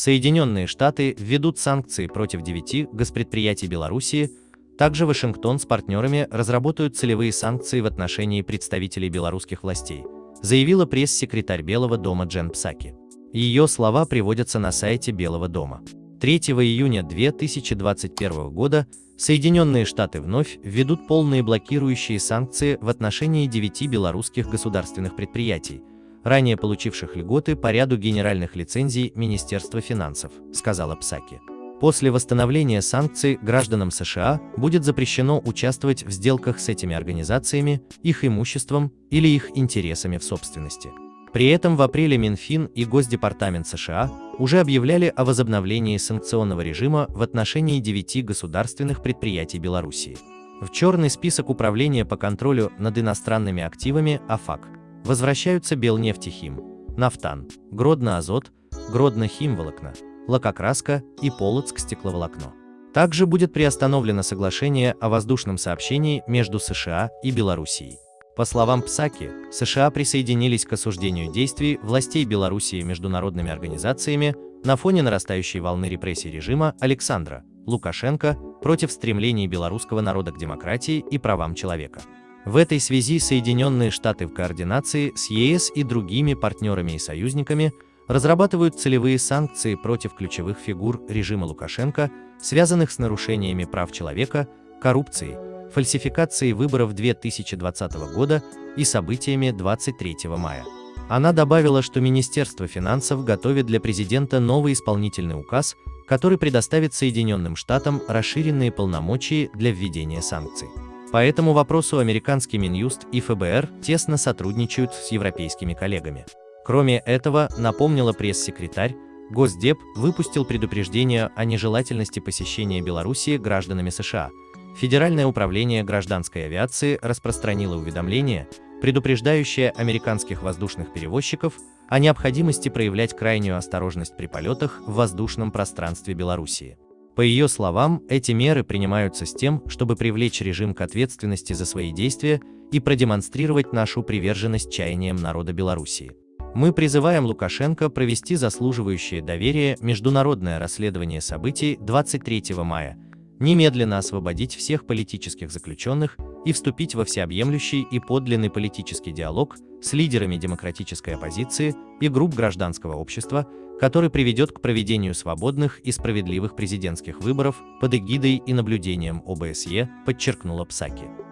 Соединенные Штаты введут санкции против девяти госпредприятий Белоруссии, также Вашингтон с партнерами разработают целевые санкции в отношении представителей белорусских властей, заявила пресс-секретарь Белого дома Джен Псаки. Ее слова приводятся на сайте Белого дома. 3 июня 2021 года Соединенные Штаты вновь введут полные блокирующие санкции в отношении девяти белорусских государственных предприятий, ранее получивших льготы по ряду генеральных лицензий Министерства финансов, сказала Псаки. После восстановления санкций гражданам США будет запрещено участвовать в сделках с этими организациями, их имуществом или их интересами в собственности. При этом в апреле Минфин и Госдепартамент США уже объявляли о возобновлении санкционного режима в отношении девяти государственных предприятий Белоруссии. В черный список Управления по контролю над иностранными активами АФАК возвращаются Белнефтехим, Нафтан, Гродно-Азот, Гродно-Химволокна, Лакокраска и Полоцк стекловолокно. Также будет приостановлено соглашение о воздушном сообщении между США и Белоруссией. По словам Псаки, США присоединились к осуждению действий властей Белоруссии международными организациями на фоне нарастающей волны репрессий режима Александра Лукашенко против стремлений белорусского народа к демократии и правам человека. В этой связи Соединенные Штаты в координации с ЕС и другими партнерами и союзниками разрабатывают целевые санкции против ключевых фигур режима Лукашенко, связанных с нарушениями прав человека, коррупцией, фальсификацией выборов 2020 года и событиями 23 мая. Она добавила, что Министерство финансов готовит для президента новый исполнительный указ, который предоставит Соединенным Штатам расширенные полномочия для введения санкций. По этому вопросу американский Минюст и ФБР тесно сотрудничают с европейскими коллегами. Кроме этого, напомнила пресс-секретарь, Госдеп выпустил предупреждение о нежелательности посещения Белоруссии гражданами США. Федеральное управление гражданской авиации распространило уведомление, предупреждающее американских воздушных перевозчиков о необходимости проявлять крайнюю осторожность при полетах в воздушном пространстве Белоруссии. По ее словам, эти меры принимаются с тем, чтобы привлечь режим к ответственности за свои действия и продемонстрировать нашу приверженность чаяниям народа Белоруссии. Мы призываем Лукашенко провести заслуживающее доверие международное расследование событий 23 мая, немедленно освободить всех политических заключенных и вступить во всеобъемлющий и подлинный политический диалог с лидерами демократической оппозиции и групп гражданского общества, который приведет к проведению свободных и справедливых президентских выборов под эгидой и наблюдением ОБСЕ, подчеркнула Псаки.